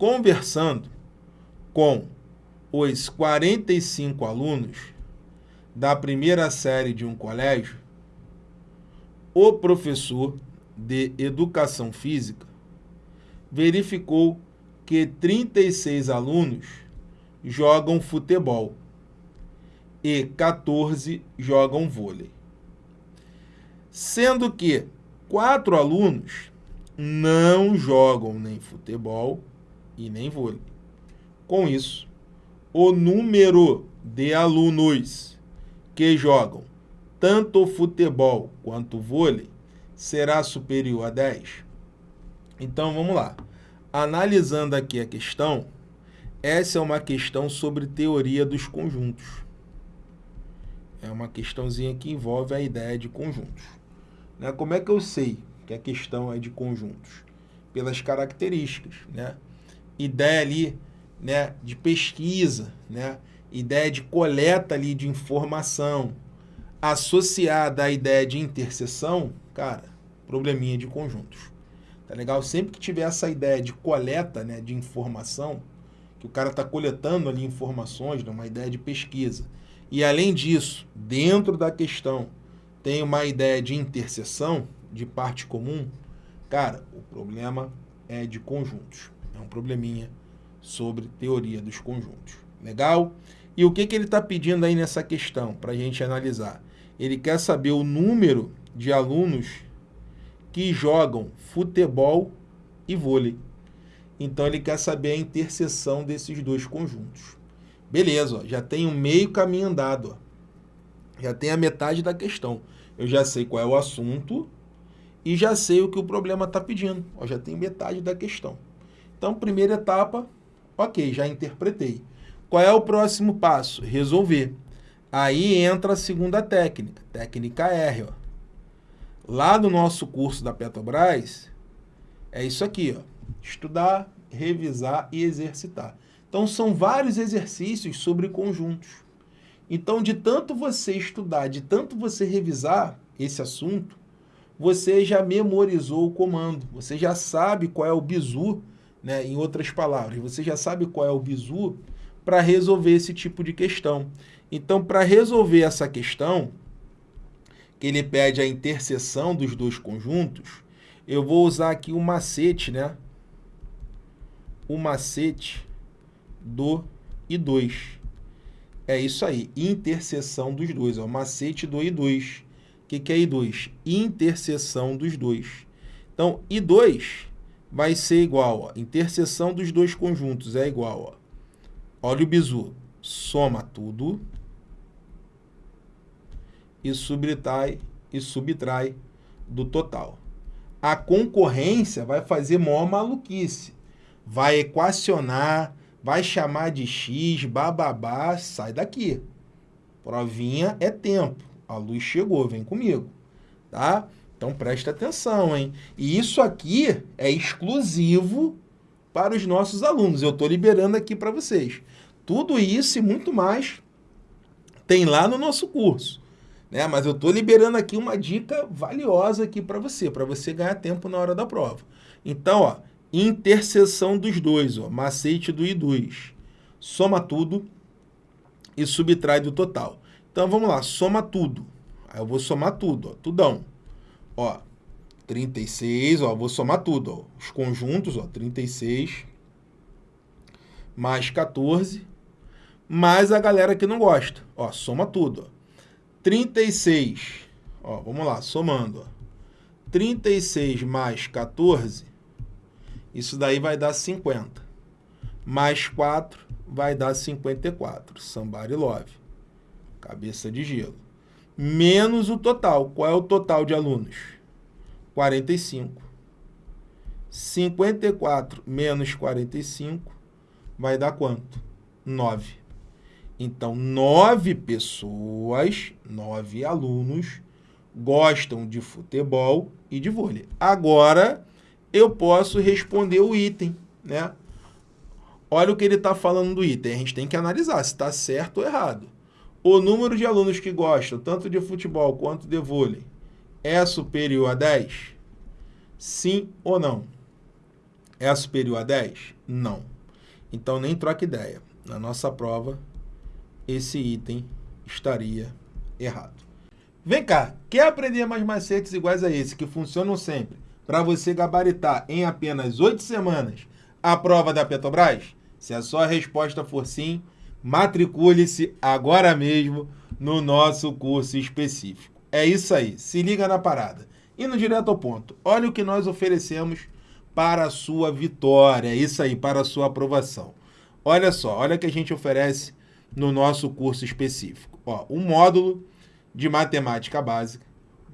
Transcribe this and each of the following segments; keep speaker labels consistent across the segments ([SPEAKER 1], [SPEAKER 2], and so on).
[SPEAKER 1] conversando com os 45 alunos da primeira série de um colégio, o professor de educação física verificou que 36 alunos jogam futebol e 14 jogam vôlei. Sendo que quatro alunos não jogam nem futebol e nem vôlei. Com isso, o número de alunos que jogam tanto futebol quanto vôlei será superior a 10? Então vamos lá. Analisando aqui a questão, essa é uma questão sobre teoria dos conjuntos. É uma questãozinha que envolve a ideia de conjuntos. Né? Como é que eu sei que a questão é de conjuntos? Pelas características. Né? Ideia ali né, de pesquisa, né? ideia de coleta ali de informação, associada à ideia de interseção, cara, probleminha de conjuntos. Tá legal? Sempre que tiver essa ideia de coleta né, de informação, que o cara está coletando ali informações, né, uma ideia de pesquisa, e além disso, dentro da questão, tem uma ideia de interseção, de parte comum, cara, o problema é de conjuntos. É um probleminha sobre teoria dos conjuntos. Legal? E o que, que ele está pedindo aí nessa questão, para a gente analisar? Ele quer saber o número de alunos que jogam futebol e vôlei. Então, ele quer saber a interseção desses dois conjuntos. Beleza, ó, já tem um meio caminho andado. Ó. Já tem a metade da questão. Eu já sei qual é o assunto e já sei o que o problema está pedindo. Ó, já tem metade da questão. Então, primeira etapa, ok, já interpretei. Qual é o próximo passo? Resolver. Aí entra a segunda técnica, técnica R. Ó. Lá no nosso curso da Petrobras, é isso aqui, ó. estudar, revisar e exercitar. Então, são vários exercícios sobre conjuntos. Então, de tanto você estudar, de tanto você revisar esse assunto, você já memorizou o comando, você já sabe qual é o bizu, né? em outras palavras, você já sabe qual é o bizu para resolver esse tipo de questão. Então, para resolver essa questão, que ele pede a interseção dos dois conjuntos, eu vou usar aqui o macete, né? O macete do I2. É isso aí, interseção dos dois, ó, macete do I2. O que, que é I2? Interseção dos dois. Então, I2 vai ser igual, ó, interseção dos dois conjuntos é igual, ó. Olha o bizu, soma tudo e subtrai, e subtrai do total. A concorrência vai fazer maior maluquice. Vai equacionar, vai chamar de x, bababá, sai daqui. Provinha é tempo. A luz chegou, vem comigo. Tá? Então presta atenção, hein? E isso aqui é exclusivo para os nossos alunos. Eu estou liberando aqui para vocês. Tudo isso e muito mais tem lá no nosso curso. Né? Mas eu estou liberando aqui uma dica valiosa aqui para você, para você ganhar tempo na hora da prova. Então, ó, interseção dos dois, ó, macete do I2. Soma tudo e subtrai do total. Então, vamos lá, soma tudo. Aí eu vou somar tudo, ó, tudão. Ó, 36, ó, vou somar tudo, ó, os conjuntos, ó, 36 mais 14, mais a galera que não gosta. Ó, soma tudo, ó. 36, ó, vamos lá, somando, ó. 36 mais 14, isso daí vai dar 50. Mais 4 vai dar 54. Somebody love. Cabeça de gelo. Menos o total. Qual é o total de alunos? 45. 54 menos 45 vai dar quanto? 9. Então, nove pessoas, nove alunos, gostam de futebol e de vôlei. Agora, eu posso responder o item, né? Olha o que ele está falando do item. A gente tem que analisar se está certo ou errado. O número de alunos que gostam tanto de futebol quanto de vôlei é superior a 10? Sim ou não? é superior a 10? Não. Então nem troca ideia. Na nossa prova, esse item estaria errado. Vem cá, quer aprender mais macetes iguais a esse, que funcionam sempre, para você gabaritar em apenas 8 semanas a prova da Petrobras? Se a sua resposta for sim, matricule-se agora mesmo no nosso curso específico. É isso aí, se liga na parada. Indo direto ao ponto, olha o que nós oferecemos para a sua vitória, é isso aí, para a sua aprovação. Olha só, olha o que a gente oferece no nosso curso específico. Ó, um módulo de matemática básica,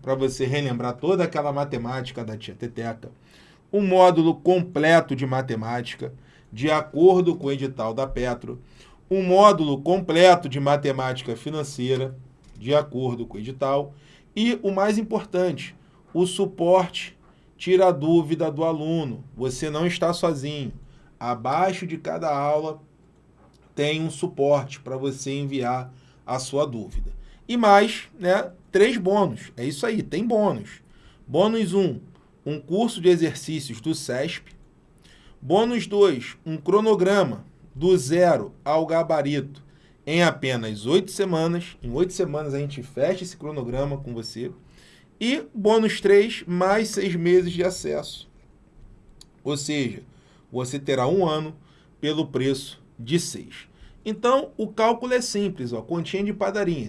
[SPEAKER 1] para você relembrar toda aquela matemática da tia Teteca. Um módulo completo de matemática, de acordo com o edital da Petro. Um módulo completo de matemática financeira, de acordo com o edital. E o mais importante, o suporte tira a dúvida do aluno. Você não está sozinho. Abaixo de cada aula tem um suporte para você enviar a sua dúvida. E mais, né, três bônus. É isso aí, tem bônus. Bônus 1, um, um curso de exercícios do SESP. Bônus 2, um cronograma do zero ao gabarito em apenas oito semanas. Em oito semanas a gente fecha esse cronograma com você. E bônus 3, mais seis meses de acesso. Ou seja, você terá um ano pelo preço de 6. Então, o cálculo é simples, ó, continha de padaria.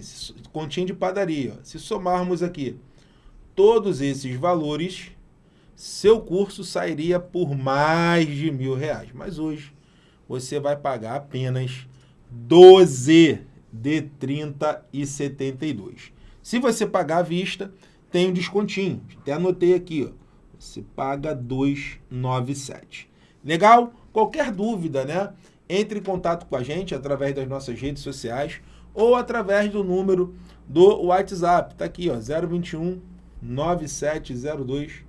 [SPEAKER 1] Continha de padaria. Ó. Se somarmos aqui todos esses valores, seu curso sairia por mais de mil reais. Mas hoje você vai pagar apenas 12 de 30 e 72. Se você pagar à vista, tem um descontinho. Até anotei aqui, ó. Você paga 297. Legal? Qualquer dúvida, né? Entre em contato com a gente através das nossas redes sociais ou através do número do WhatsApp. Tá aqui, ó, 021 9702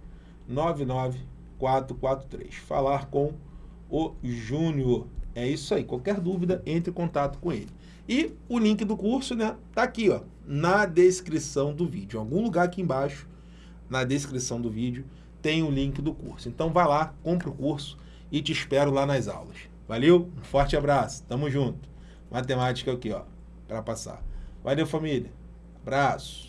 [SPEAKER 1] 99443. Falar com o Júnior. É isso aí. Qualquer dúvida, entre em contato com ele. E o link do curso, né, tá aqui, ó, na descrição do vídeo. Em algum lugar aqui embaixo, na descrição do vídeo, tem o link do curso. Então vai lá, compra o curso e te espero lá nas aulas. Valeu? Um forte abraço. Tamo junto. Matemática aqui, ó, para passar. Valeu, família. Abraço.